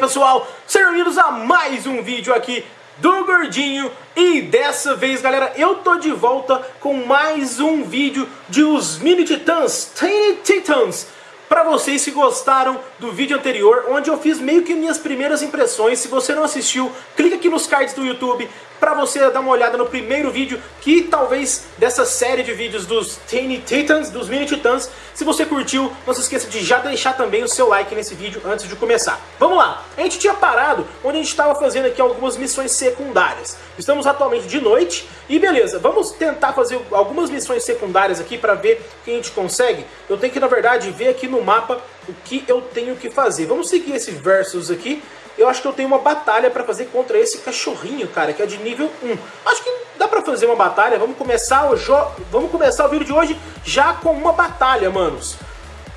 pessoal, sejam bem-vindos a mais um vídeo aqui do Gordinho. E dessa vez galera, eu tô de volta com mais um vídeo de os Mini Titãs, Tiny Titans. Pra vocês que gostaram do vídeo anterior, onde eu fiz meio que minhas primeiras impressões Se você não assistiu, clica aqui nos cards do YouTube para você dar uma olhada no primeiro vídeo, que talvez dessa série de vídeos dos Tiny Titans, dos Mini Titãs. Se você curtiu, não se esqueça de já deixar também o seu like nesse vídeo antes de começar. Vamos lá! A gente tinha parado onde a gente estava fazendo aqui algumas missões secundárias. Estamos atualmente de noite e beleza, vamos tentar fazer algumas missões secundárias aqui para ver o que a gente consegue. Eu tenho que, na verdade, ver aqui no mapa o que eu tenho que fazer. Vamos seguir esse versus aqui eu acho que eu tenho uma batalha para fazer contra esse cachorrinho, cara, que é de nível 1. Acho que dá pra fazer uma batalha. Vamos começar o jogo. Vamos começar o vídeo de hoje já com uma batalha, manos.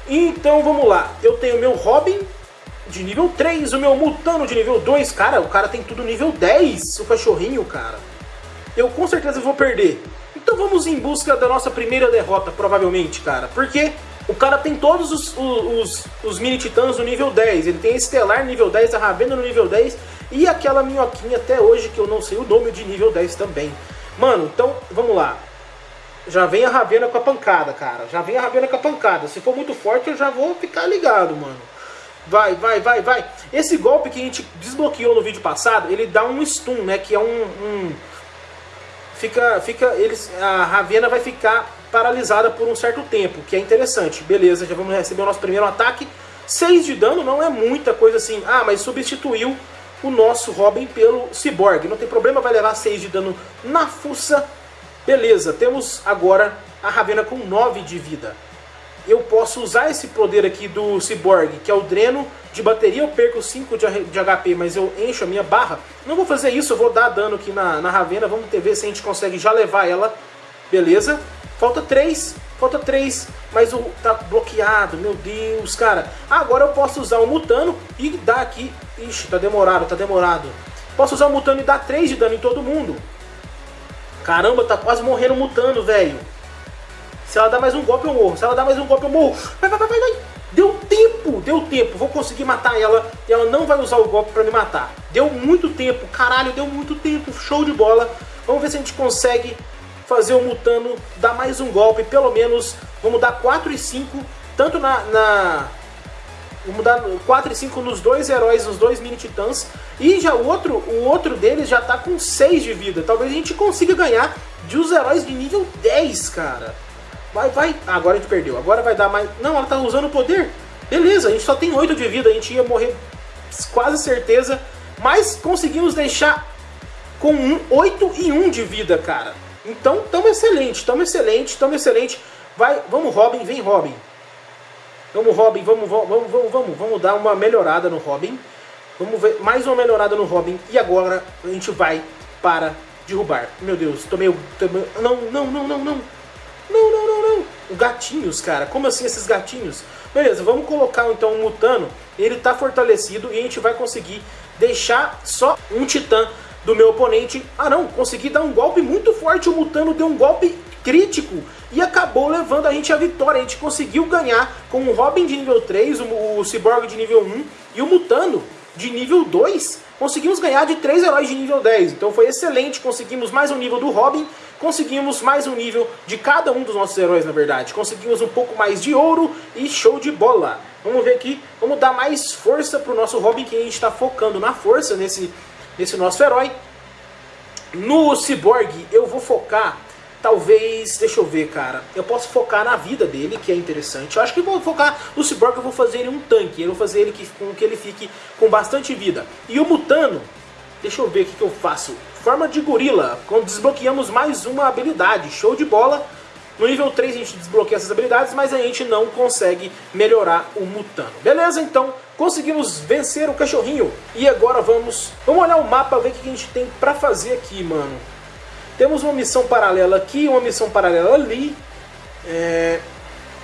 Então vamos lá. Eu tenho meu Robin de nível 3, o meu Mutano de nível 2. Cara, o cara tem tudo nível 10, o cachorrinho, cara. Eu com certeza vou perder. Então vamos em busca da nossa primeira derrota, provavelmente, cara. Porque o cara tem todos os, os, os mini titãs no nível 10. Ele tem Estelar nível 10, a Ravena no nível 10 e aquela minhoquinha até hoje que eu não sei o nome de nível 10 também. Mano, então vamos lá. Já vem a Ravena com a pancada, cara. Já vem a Ravena com a pancada. Se for muito forte eu já vou ficar ligado, mano. Vai, vai, vai, vai. Esse golpe que a gente desbloqueou no vídeo passado, ele dá um stun, né? Que é um... um... Fica, fica, eles, a Ravena vai ficar paralisada por um certo tempo, que é interessante. Beleza, já vamos receber o nosso primeiro ataque. 6 de dano não é muita coisa assim. Ah, mas substituiu o nosso Robin pelo Cyborg. Não tem problema, vai levar 6 de dano na fuça. Beleza, temos agora a Ravena com 9 de vida. Eu posso usar esse poder aqui do Cyborg, que é o dreno de bateria. Eu perco 5 de, HP, mas eu encho a minha barra. Não vou fazer isso, eu vou dar dano aqui na, na Ravena. Vamos ver se a gente consegue já levar ela. Beleza. Falta três, falta três, mas o tá bloqueado, meu Deus, cara. Agora eu posso usar o Mutano e dar aqui... Ixi, tá demorado, tá demorado. Posso usar o Mutano e dar 3 de dano em todo mundo. Caramba, tá quase morrendo o Mutano, velho. Se ela dar mais um golpe eu morro, se ela dar mais um golpe eu morro. Vai, vai, vai, vai. Deu tempo, deu tempo. Vou conseguir matar ela e ela não vai usar o golpe pra me matar. Deu muito tempo, caralho, deu muito tempo. Show de bola. Vamos ver se a gente consegue fazer o Mutano dar mais um golpe, pelo menos, vamos dar 4 e 5, tanto na, na Vamos dar 4 e 5 nos dois heróis, nos dois mini titãs. E já o outro, o outro deles já tá com 6 de vida. Talvez a gente consiga ganhar de os heróis de nível 10, cara. Vai, vai. Ah, agora a gente perdeu. Agora vai dar mais... Não, ela tá usando o poder. Beleza, a gente só tem 8 de vida. A gente ia morrer quase certeza. Mas conseguimos deixar com um, 8 e 1 de vida, cara. Então, tamo excelente, tamo excelente, tamo excelente. Vai, vamos Robin, vem Robin. Vamos Robin, vamos, vamos, vamos, vamos, vamos dar uma melhorada no Robin. Vamos ver mais uma melhorada no Robin. E agora a gente vai para derrubar. Meu Deus. Tô meio não, não, não, não, não. Não, não, não, não. Gatinhos, cara. Como assim esses gatinhos? Beleza, vamos colocar então o um Mutano. Ele tá fortalecido e a gente vai conseguir deixar só um Titã do meu oponente. Ah não, consegui dar um golpe muito forte, o Mutano deu um golpe crítico e acabou levando a gente à vitória. A gente conseguiu ganhar com o Robin de nível 3, o, o Cyborg de nível 1 e o Mutano de nível 2. Conseguimos ganhar de 3 heróis de nível 10, então foi excelente, conseguimos mais um nível do Robin, conseguimos mais um nível de cada um dos nossos heróis, na verdade. Conseguimos um pouco mais de ouro e show de bola. Vamos ver aqui, vamos dar mais força para o nosso Robin, que a gente está focando na força nesse nesse nosso herói. No Cyborg eu vou focar, talvez, deixa eu ver, cara. Eu posso focar na vida dele, que é interessante. Eu acho que vou focar no Cyborg, eu vou fazer ele um tanque. Eu vou fazer ele que, com que ele fique com bastante vida. E o Mutano, deixa eu ver o que, que eu faço. Forma de gorila, quando desbloqueamos mais uma habilidade. Show de bola. No nível 3 a gente desbloqueia essas habilidades, mas a gente não consegue melhorar o Mutano. Beleza? Então conseguimos vencer o cachorrinho. E agora vamos, vamos olhar o mapa, ver o que a gente tem pra fazer aqui, mano. Temos uma missão paralela aqui, uma missão paralela ali. É...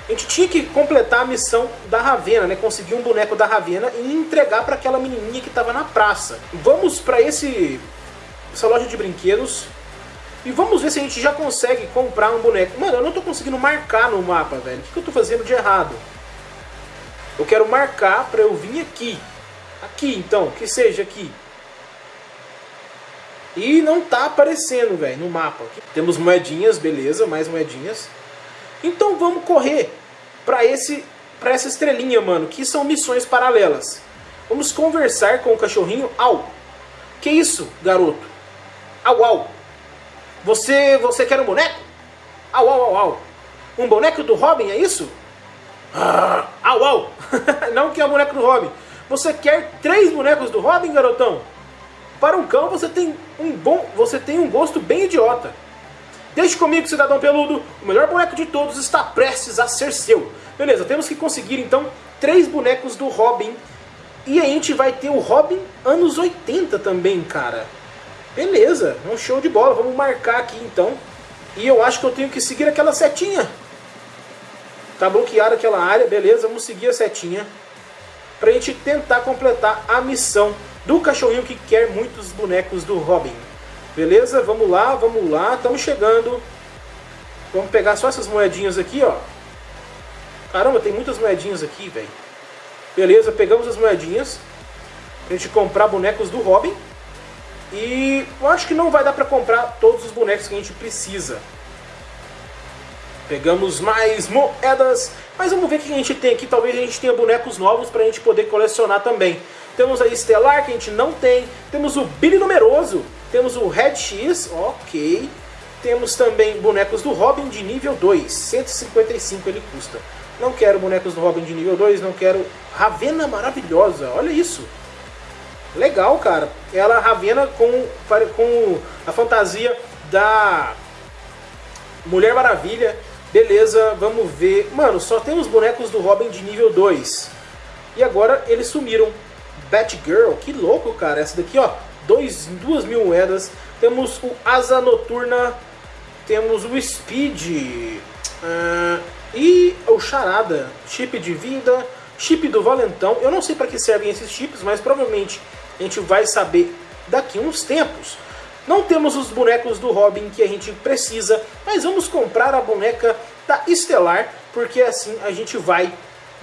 A gente tinha que completar a missão da Ravena, né? Conseguir um boneco da Ravena e entregar para aquela menininha que estava na praça. Vamos para esse essa loja de brinquedos e vamos ver se a gente já consegue comprar um boneco. Mano, eu não tô conseguindo marcar no mapa, velho. O que, eu tô fazendo de errado? Eu quero marcar pra eu vir aqui. Aqui, então, que seja aqui. E não tá aparecendo, velho, no mapa. Temos moedinhas, beleza, mais moedinhas. Então vamos correr para esse para essa estrelinha, mano, que são missões paralelas. Vamos conversar com o cachorrinho. Au! Que isso, garoto? Au, au! Você, você quer um boneco? Au, au, au, au! Um boneco do Robin, é isso? Ah, au, au! Não que é o boneco do Robin. Você quer três bonecos do Robin, garotão? Para um cão você tem um bom, você tem um gosto bem idiota. Deixe comigo, cidadão peludo, o melhor boneco de todos está prestes a ser seu. Beleza, temos que conseguir então três bonecos do Robin. E a gente vai ter o Robin anos 80 também, cara. Beleza, é um show de bola, vamos marcar aqui então. E eu acho que eu tenho que seguir aquela setinha. Tá bloqueada aquela área, beleza, vamos seguir a setinha. Pra gente tentar completar a missão do cachorrinho que quer muitos bonecos do Robin. Beleza? Vamos lá, vamos lá, estamos chegando. Vamos pegar só essas moedinhas aqui, ó. Caramba, tem muitas moedinhas aqui, velho. Beleza, pegamos as moedinhas. Pra gente comprar bonecos do Robin. E eu acho que não vai dar pra comprar todos os bonecos que a gente precisa. Pegamos mais moedas. Mas vamos ver o que a gente tem aqui. Talvez a gente tenha bonecos novos pra gente poder colecionar também. Temos a Estelar, que a gente não tem. Temos o Billy Numeroso. Temos o Red X, ok. Temos também bonecos do Robin de nível 2. 155 ele custa. Não quero bonecos do Robin de nível 2, não quero... Ravena maravilhosa, olha isso. Legal, cara. Ela Ravena com, com a fantasia da Mulher Maravilha. Beleza, vamos ver. Mano, só tem os bonecos do Robin de nível 2. E agora eles sumiram. Batgirl, que louco, cara. Essa daqui, ó, dois, duas mil moedas. Temos o Asa Noturna, temos o Speed uh, e o Charada, chip de vida, chip do Valentão. Eu não sei para que servem esses chips, mas provavelmente a gente vai saber daqui uns tempos. Não temos os bonecos do Robin que a gente precisa, mas vamos comprar a boneca da Estelar, porque assim a gente vai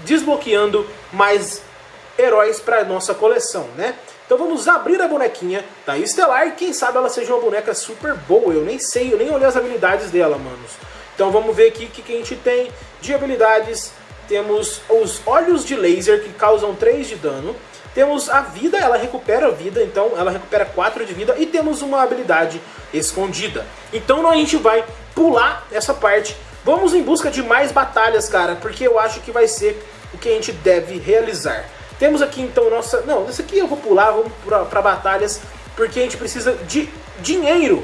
desbloqueando mais heróis para nossa coleção, né? Então vamos abrir a bonequinha da Estelar quem sabe ela seja uma boneca super boa. Eu nem sei, eu nem olhei as habilidades dela, manos. Então vamos ver aqui o que, que a gente tem de habilidades. Temos os olhos de laser que causam 3 de dano. Temos a vida, ela recupera a vida, então ela recupera 4 de vida. E temos uma habilidade escondida. Então a gente vai pular essa parte. Vamos em busca de mais batalhas, cara, porque eu acho que vai ser o que a gente deve realizar. Temos aqui então nossa... Não, esse aqui eu vou pular, vamos para batalhas, porque a gente precisa de dinheiro.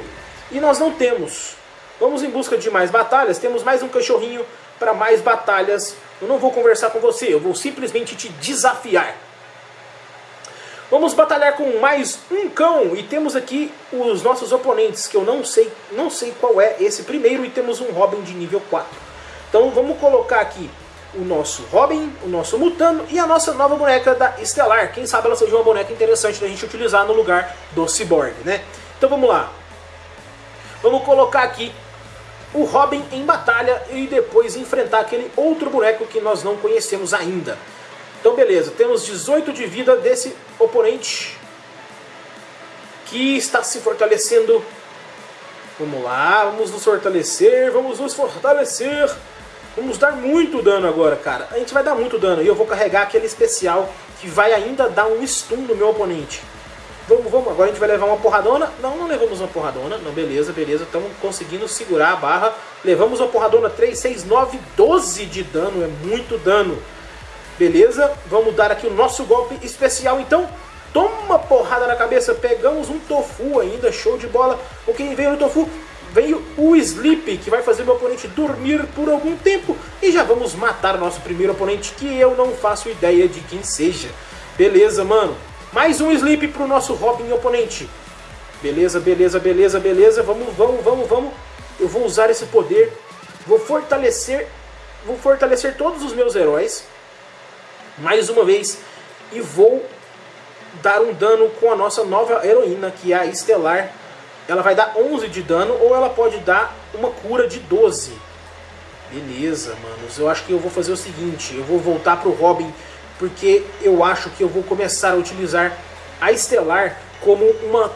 E nós não temos. Vamos em busca de mais batalhas. Temos mais um cachorrinho para mais batalhas. Eu não vou conversar com você, eu vou simplesmente te desafiar. Vamos batalhar com mais um cão e temos aqui os nossos oponentes, que eu não sei, não sei qual é esse primeiro, e temos um Robin de nível 4. Então vamos colocar aqui o nosso Robin, o nosso Mutano e a nossa nova boneca da Estelar. Quem sabe ela seja uma boneca interessante da gente utilizar no lugar do Cyborg, né? Então vamos lá. Vamos colocar aqui o Robin em batalha e depois enfrentar aquele outro boneco que nós não conhecemos ainda. Então beleza, temos 18 de vida desse oponente que está se fortalecendo. Vamos lá, vamos nos fortalecer, vamos nos fortalecer. Vamos dar muito dano agora, cara. A gente vai dar muito dano. E eu vou carregar aquele especial que vai ainda dar um stun no meu oponente. Vamos, vamos. Agora a gente vai levar uma porradona. Não, não levamos uma porradona. Não, beleza, beleza. Estamos conseguindo segurar a barra. Levamos uma porradona 3, 6, 9, 12 de dano. É muito dano. Beleza? Vamos dar aqui o nosso golpe especial, então. Toma porrada na cabeça. Pegamos um tofu ainda. Show de bola. O que veio no tofu veio o Sleep, que vai fazer meu oponente dormir por algum tempo. E já vamos matar nosso primeiro oponente, que eu não faço ideia de quem seja. Beleza, mano. Mais um Sleep pro nosso Robin oponente. Beleza, beleza, beleza, beleza. Vamos, vamos, vamos, vamos. Eu vou usar esse poder. Vou fortalecer, vou fortalecer todos os meus heróis. Mais uma vez. E vou dar um dano com a nossa nova heroína, que é a Estelar ela vai dar 11 de dano ou ela pode dar uma cura de 12. Beleza, manos. Eu acho que eu vou fazer o seguinte. Eu vou voltar pro Robin porque eu acho que eu vou começar a utilizar a Estelar como uma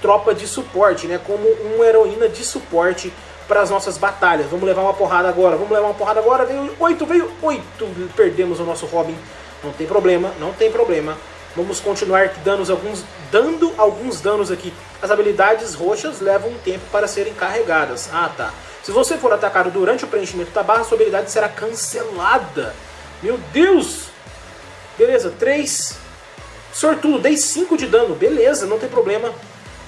tropa de suporte, né? Como uma heroína de suporte para as nossas batalhas. Vamos levar uma porrada agora, vamos levar uma porrada agora. Veio 8, veio 8. Perdemos o nosso Robin. Não tem problema, não tem problema. Vamos continuar danos alguns, dando alguns danos aqui. As habilidades roxas levam um tempo para serem carregadas. Ah, tá. Se você for atacado durante o preenchimento da barra, sua habilidade será cancelada. Meu Deus! Beleza, 3. Sortudo, dei 5 de dano. Beleza, não tem problema.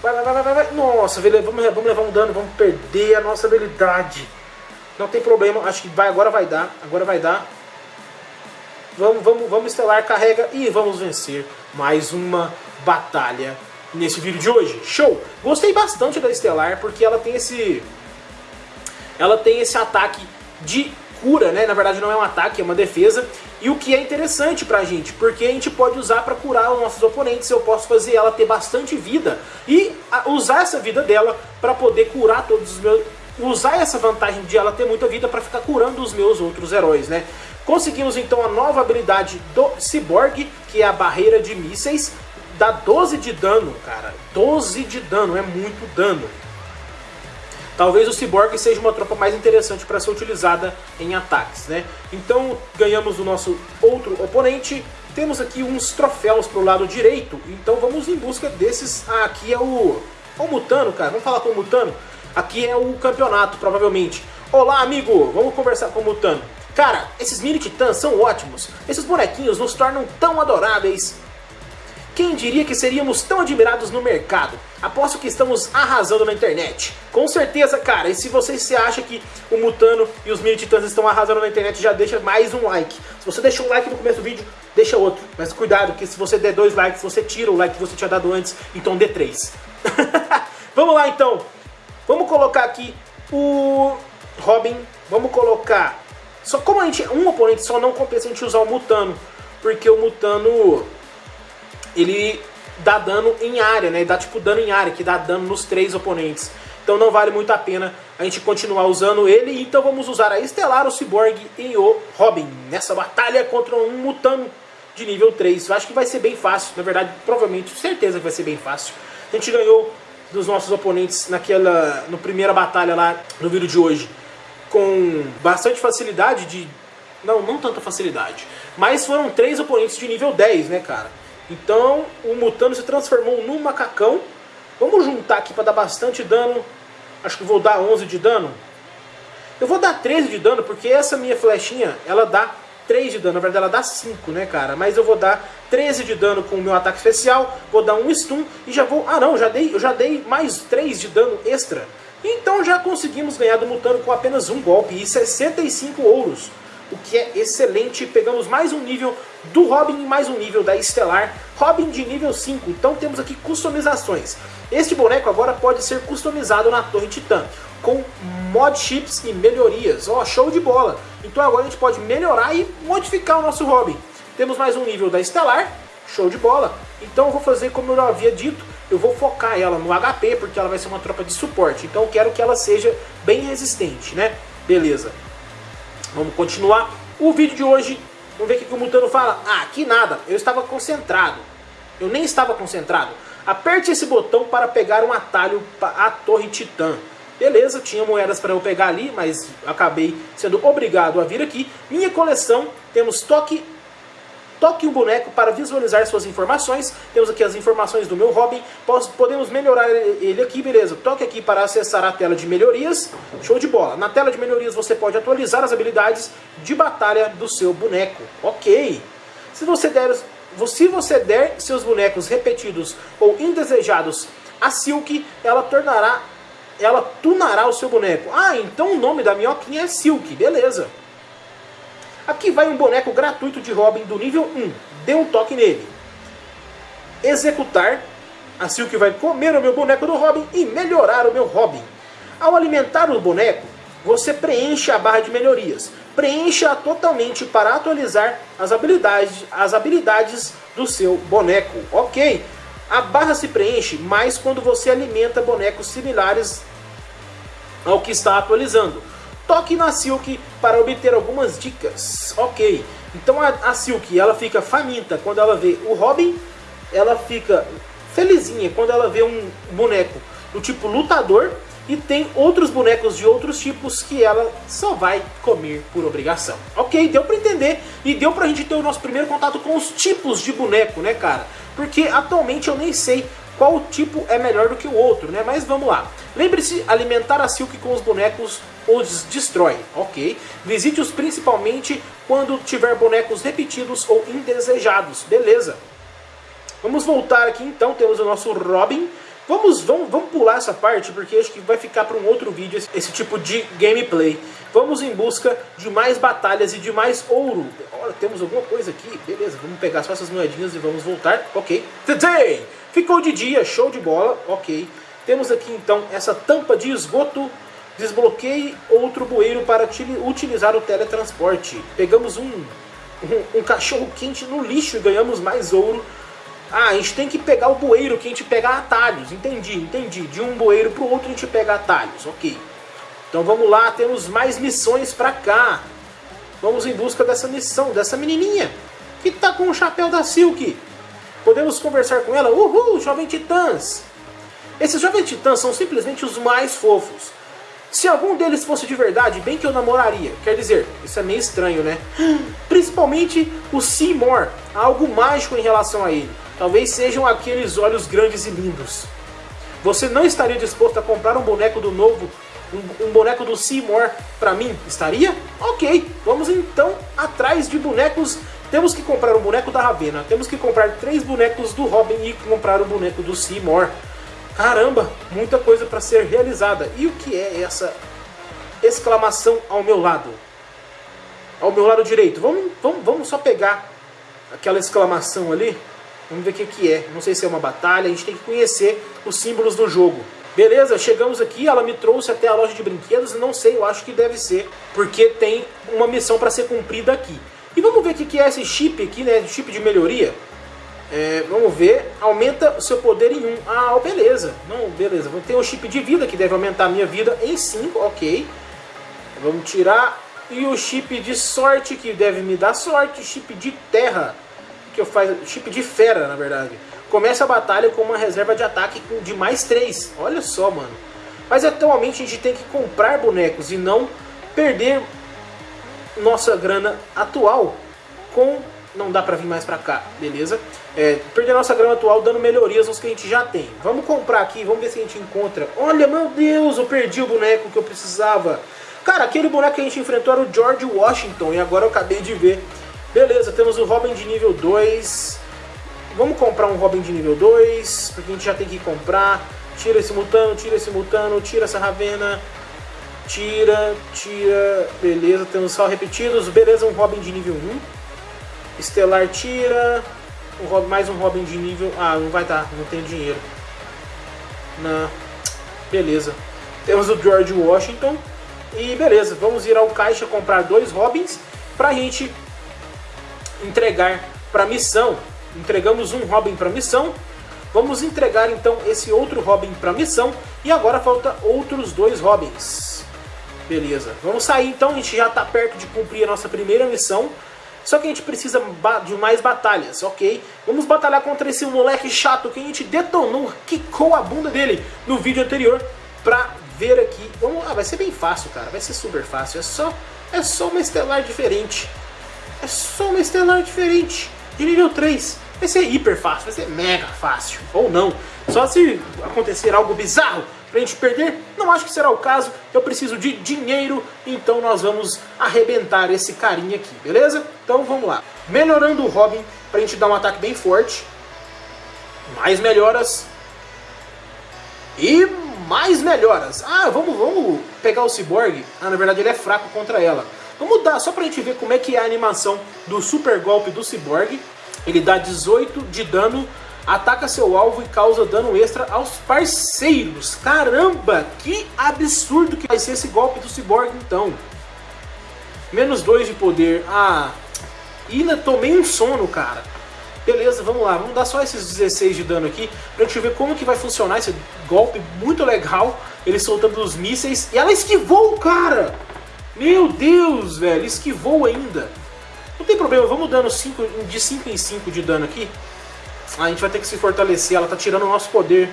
Vai, vai, vai, vai, vai. Nossa, vamos, vamos levar um dano, vamos perder a nossa habilidade. Não tem problema, acho que vai, agora vai dar. Agora vai dar. Vamos, vamos, vamos estelar, carrega e vamos vencer mais uma batalha nesse vídeo de hoje. Show! Gostei bastante da Estelar porque ela tem esse ela tem esse ataque de cura, né? Na verdade não é um ataque, é uma defesa. E o que é interessante pra gente, porque a gente pode usar para curar os nossos oponentes, eu posso fazer ela ter bastante vida e usar essa vida dela para poder curar todos os meus usar essa vantagem de ela ter muita vida para ficar curando os meus outros heróis, né? Conseguimos então a nova habilidade do Cyborg, que é a barreira de mísseis, dá 12 de dano, cara. 12 de dano, é muito dano. Talvez o Cyborg seja uma tropa mais interessante para ser utilizada em ataques, né? Então ganhamos o nosso outro oponente. Temos aqui uns troféus para o lado direito, então vamos em busca desses. Ah, aqui é o, é o Mutano, cara. Vamos falar com o Mutano? Aqui é o campeonato, provavelmente. Olá, amigo! Vamos conversar com o Mutano. Cara, esses mini titãs são ótimos. Esses bonequinhos nos tornam tão adoráveis. Quem diria que seríamos tão admirados no mercado? Aposto que estamos arrasando na internet. Com certeza, cara. E se você se acha que o Mutano e os Mini Titãs estão arrasando na internet, já deixa mais um like. Se você deixou um like no começo do vídeo, deixa outro. Mas cuidado, que se você der dois likes, você tira o like que você tinha dado antes. Então dê três. Vamos lá, então. Vamos colocar aqui o Robin. Vamos colocar só como a gente, um oponente só não compensa a gente usar o Mutano, porque o Mutano ele dá dano em área, né? Dá tipo dano em área, que dá dano nos três oponentes. Então não vale muito a pena a gente continuar usando ele. Então vamos usar a Estelar, o Cyborg e o Robin nessa batalha contra um Mutano de nível 3. Eu acho que vai ser bem fácil, na verdade, provavelmente, certeza que vai ser bem fácil. A gente ganhou dos nossos oponentes naquela, no primeira batalha lá no vídeo de hoje com bastante facilidade de... Não, não tanta facilidade. Mas foram três oponentes de nível 10, né, cara? Então o Mutano se transformou num macacão. Vamos juntar aqui para dar bastante dano. Acho que vou dar 11 de dano. Eu vou dar 13 de dano porque essa minha flechinha, ela dá 3 de dano. Na verdade ela dá 5, né, cara? Mas eu vou dar 13 de dano com o meu ataque especial. Vou dar um stun e já vou... Ah, não, já dei, eu já dei mais 3 de dano extra. Então já conseguimos ganhar do Mutano com apenas um golpe e 65 ouros. O que é excelente. Pegamos mais um nível do Robin e mais um nível da Estelar. Robin de nível 5. Então temos aqui customizações. Este boneco agora pode ser customizado na Torre Titã. Com mod chips e melhorias. Ó, oh, show de bola. Então agora a gente pode melhorar e modificar o nosso Robin. Temos mais um nível da Estelar. Show de bola. Então eu vou fazer como eu havia dito eu vou focar ela no HP, porque ela vai ser uma tropa de suporte. Então eu quero que ela seja bem resistente, né? Beleza. Vamos continuar. O vídeo de hoje, vamos ver o que o Mutano fala. Ah, que nada, eu estava concentrado. Eu nem estava concentrado. Aperte esse botão para pegar um atalho à Torre Titã. Beleza, tinha moedas para eu pegar ali, mas acabei sendo obrigado a vir aqui. Minha coleção, temos toque Toque um boneco para visualizar suas informações. Temos aqui as informações do meu Robin. Podemos melhorar ele aqui, beleza. Toque aqui para acessar a tela de melhorias. Show de bola. Na tela de melhorias você pode atualizar as habilidades de batalha do seu boneco. Ok. Se você der, se você der seus bonecos repetidos ou indesejados a Silk, ela tornará ela tunará o seu boneco. Ah, então o nome da minhoquinha é Silk, beleza. Aqui vai um boneco gratuito de Robin do nível 1. Dê um toque nele. Executar. A Silk vai comer o meu boneco do Robin e melhorar o meu Robin. Ao alimentar o boneco, você preenche a barra de melhorias. Preencha totalmente para atualizar as habilidades, as habilidades do seu boneco. Ok. A barra se preenche mais quando você alimenta bonecos similares ao que está atualizando. Toque na Silk para obter algumas dicas. Ok. Então a, a Silk, ela fica faminta quando ela vê o Robin, ela fica felizinha quando ela vê um boneco do tipo lutador e tem outros bonecos de outros tipos que ela só vai comer por obrigação. Ok, deu pra entender e deu pra gente ter o nosso primeiro contato com os tipos de boneco, né cara? Porque atualmente eu nem sei qual tipo é melhor do que o outro, né? Mas vamos lá. Lembre-se, alimentar a Silk com os bonecos os destrói, ok? Visite-os principalmente quando tiver bonecos repetidos ou indesejados, beleza? Vamos voltar aqui então, temos o nosso Robin, Vamos, vamos, vamos pular essa parte porque acho que vai ficar para um outro vídeo esse, esse, tipo de gameplay. Vamos em busca de mais batalhas e de mais ouro. Olha, temos alguma coisa aqui. Beleza, vamos pegar só essas moedinhas e vamos voltar. Ok. Today! Ficou de dia, show de bola. Ok. Temos aqui então essa tampa de esgoto. Desbloqueie outro bueiro para utilizar o teletransporte. Pegamos um, um, um cachorro quente no lixo e ganhamos mais ouro ah, a gente tem que pegar o bueiro que a gente pega atalhos. Entendi, entendi. De um bueiro para o outro a gente pega atalhos. Ok. Então vamos lá, temos mais missões para cá. Vamos em busca dessa missão, dessa menininha. Que tá com o chapéu da Silk. Podemos conversar com ela? Uhul, jovem titãs. Esses jovens titãs são simplesmente os mais fofos. Se algum deles fosse de verdade, bem que eu namoraria. Quer dizer, isso é meio estranho, né? Principalmente o Seymour. Há algo mágico em relação a ele. Talvez sejam aqueles olhos grandes e lindos. Você não estaria disposto a comprar um boneco do novo, um, um boneco do Seymour para mim? Estaria? Ok, vamos então atrás de bonecos. Temos que comprar um boneco da Ravena, temos que comprar três bonecos do Robin e comprar um boneco do Seymour. Caramba, muita coisa para ser realizada. E o que é essa exclamação ao meu lado? Ao meu lado direito. Vamos, vamos, vamos só pegar aquela exclamação ali. Vamos ver o que, que é. Não sei se é uma batalha, a gente tem que conhecer os símbolos do jogo. Beleza, chegamos aqui, ela me trouxe até a loja de brinquedos, não sei, eu acho que deve ser, porque tem uma missão para ser cumprida aqui. E vamos ver o que, que é esse chip aqui, né, chip de melhoria. É, vamos ver, aumenta seu poder em 1. Um. Ah, beleza, não, beleza, tem o chip de vida, que deve aumentar a minha vida em 5, ok. Vamos tirar, e o chip de sorte, que deve me dar sorte, chip de terra que faço, chip de fera, na verdade. Começa a batalha com uma reserva de ataque de mais 3. Olha só, mano. Mas atualmente a gente tem que comprar bonecos e não perder nossa grana atual com... Não dá pra vir mais pra cá, beleza? É, perder nossa grana atual dando melhorias nos que a gente já tem. Vamos comprar aqui, vamos ver se a gente encontra. Olha, meu Deus, eu perdi o boneco que eu precisava. Cara, aquele boneco que a gente enfrentou era o George Washington e agora eu acabei de ver Beleza, temos o Robin de nível 2. Vamos comprar um Robin de nível 2, porque a gente já tem que comprar. Tira esse mutano, tira esse mutano, tira essa Ravena. Tira, tira. Beleza, temos só repetidos. Beleza, um Robin de nível 1. Estelar tira. Um Robin, mais um Robin de nível... Ah, não vai dar, não tenho dinheiro. Não. Beleza. Temos o George Washington. E beleza, vamos ir ao caixa comprar dois Robins pra gente entregar para missão. Entregamos um Robin para missão. Vamos entregar então esse outro Robin para missão. E agora falta outros dois Robins. Beleza. Vamos sair então. A gente já está perto de cumprir a nossa primeira missão. Só que a gente precisa de mais batalhas, ok? Vamos batalhar contra esse moleque chato que a gente detonou, quicou a bunda dele no vídeo anterior pra ver aqui. Vamos lá, vai ser bem fácil, cara. Vai ser super fácil. É só, é só uma estelar diferente. É só uma estelar diferente, de nível 3. Vai ser hiper fácil, vai ser mega fácil. Ou não. Só se acontecer algo bizarro pra gente perder, não acho que será o caso. Eu preciso de dinheiro, então nós vamos arrebentar esse carinha aqui, beleza? Então vamos lá. Melhorando o Robin pra gente dar um ataque bem forte. Mais melhoras. E mais melhoras. Ah, vamos, vamos pegar o Cyborg. Ah, na verdade ele é fraco contra ela. Vamos dar, só pra gente ver como é que é a animação do super golpe do Cyborg. Ele dá 18 de dano, ataca seu alvo e causa dano extra aos parceiros. Caramba, que absurdo que vai ser esse golpe do Cyborg então. Menos 2 de poder. Ah, ainda tomei um sono, cara. Beleza, vamos lá, vamos dar só esses 16 de dano aqui pra gente ver como que vai funcionar esse golpe muito legal. Ele soltando os mísseis e ela esquivou o cara! Meu Deus, velho, esquivou ainda. Não tem problema, vamos dando cinco, de 5 em 5 de dano aqui. A gente vai ter que se fortalecer, ela tá tirando o nosso poder.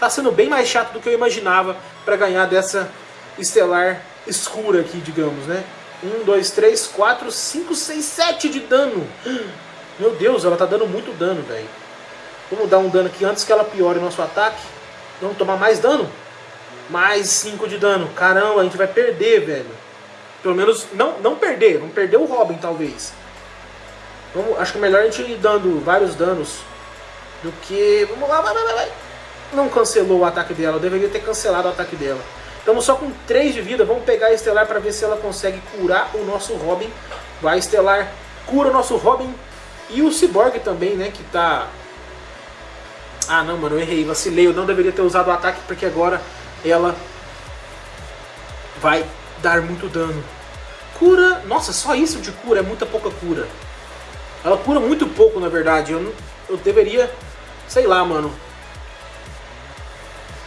Tá sendo bem mais chato do que eu imaginava para ganhar dessa estelar escura aqui, digamos, né? 1, 2, 3, 4, 5, 6, 7 de dano. Meu Deus, ela tá dando muito dano, velho. Vamos dar um dano aqui antes que ela piore o nosso ataque. Vamos tomar mais dano? Mais 5 de dano. Caramba, a gente vai perder, velho. Pelo menos, não, não perder. Vamos perder o Robin, talvez. Vamos, acho que é melhor a gente ir dando vários danos do que... Vamos lá, vai, vai, vai. Não cancelou o ataque dela. Eu deveria ter cancelado o ataque dela. Estamos só com 3 de vida. Vamos pegar a Estelar para ver se ela consegue curar o nosso Robin. Vai, Estelar. Cura o nosso Robin. E o Cyborg também, né? Que tá... Ah, não, mano. Eu errei. Vacilei. Eu não deveria ter usado o ataque porque agora ela vai dar muito dano. Cura... Nossa, só isso de cura. É muita pouca cura. Ela cura muito pouco, na verdade. Eu, eu deveria... Sei lá, mano.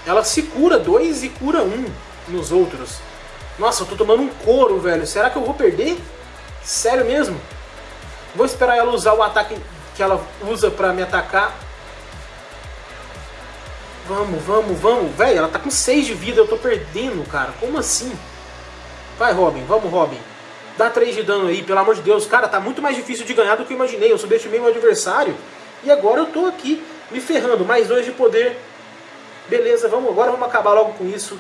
Ela se cura dois e cura um nos outros. Nossa, eu tô tomando um couro, velho. Será que eu vou perder? Sério mesmo? Vou esperar ela usar o ataque que ela usa pra me atacar. Vamos, vamos, vamos. Velho, ela tá com 6 de vida, eu tô perdendo, cara. Como assim? Vai, Robin. Vamos, Robin. Dá 3 de dano aí, pelo amor de Deus. Cara, tá muito mais difícil de ganhar do que eu imaginei. Eu subestimei meu adversário. E agora eu tô aqui me ferrando. Mais 2 de poder. Beleza, vamos, agora vamos acabar logo com isso.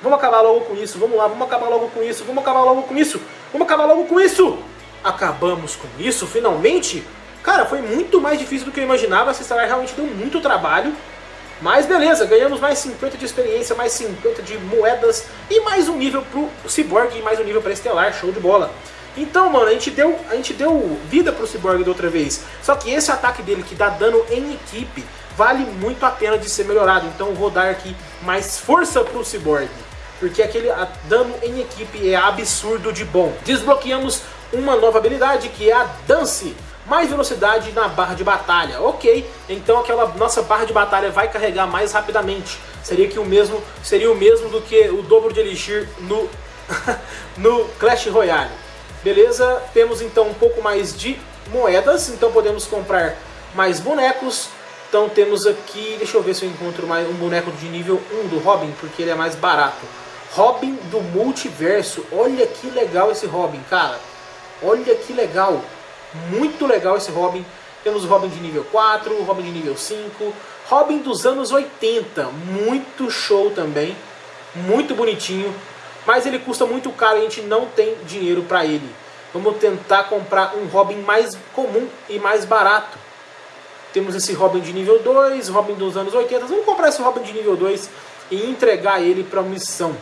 Vamos acabar logo com isso. Vamos lá, vamos acabar logo com isso. Vamos acabar logo com isso. Vamos acabar logo com isso. Acabamos com isso, finalmente. Cara, foi muito mais difícil do que eu imaginava. Essa história realmente deu muito trabalho. Mas beleza, ganhamos mais 50 de experiência, mais 50 de moedas e mais um nível pro Cyborg e mais um nível pra Estelar, show de bola. Então, mano, a gente deu, a gente deu vida pro Cyborg da outra vez. Só que esse ataque dele que dá dano em equipe vale muito a pena de ser melhorado. Então vou dar aqui mais força pro Cyborg. Porque aquele dano em equipe é absurdo de bom. Desbloqueamos uma nova habilidade que é a Dance mais velocidade na barra de batalha. Ok, então aquela nossa barra de batalha vai carregar mais rapidamente. Seria que o mesmo seria o mesmo do que o dobro de elixir no no Clash Royale. Beleza? Temos então um pouco mais de moedas, então podemos comprar mais bonecos. Então temos aqui, deixa eu ver se eu encontro mais um boneco de nível 1 do Robin, porque ele é mais barato. Robin do Multiverso. Olha que legal esse Robin, cara. Olha que legal. Muito legal esse Robin. Temos Robin de nível 4, o Robin de nível 5. Robin dos anos 80. Muito show também. Muito bonitinho. Mas ele custa muito caro e a gente não tem dinheiro para ele. Vamos tentar comprar um Robin mais comum e mais barato. Temos esse Robin de nível 2, Robin dos anos 80. Vamos comprar esse Robin de nível 2 e entregar ele para missão.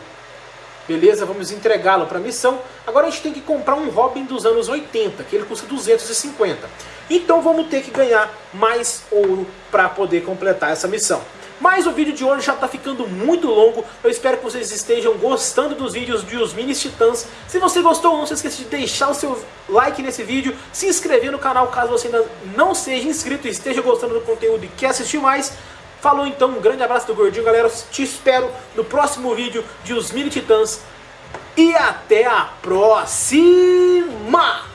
Beleza, vamos entregá-lo para a missão. Agora a gente tem que comprar um Robin dos anos 80, que ele custa 250. Então vamos ter que ganhar mais ouro para poder completar essa missão. Mas o vídeo de hoje já está ficando muito longo. Eu espero que vocês estejam gostando dos vídeos de Os Minis Titãs. Se você gostou, não se esqueça de deixar o seu like nesse vídeo, se inscrever no canal caso você ainda não seja inscrito e esteja gostando do conteúdo e quer assistir mais. Falou então, um grande abraço do Gordinho, galera. Te espero no próximo vídeo de Os Mini Titãs. E até a próxima!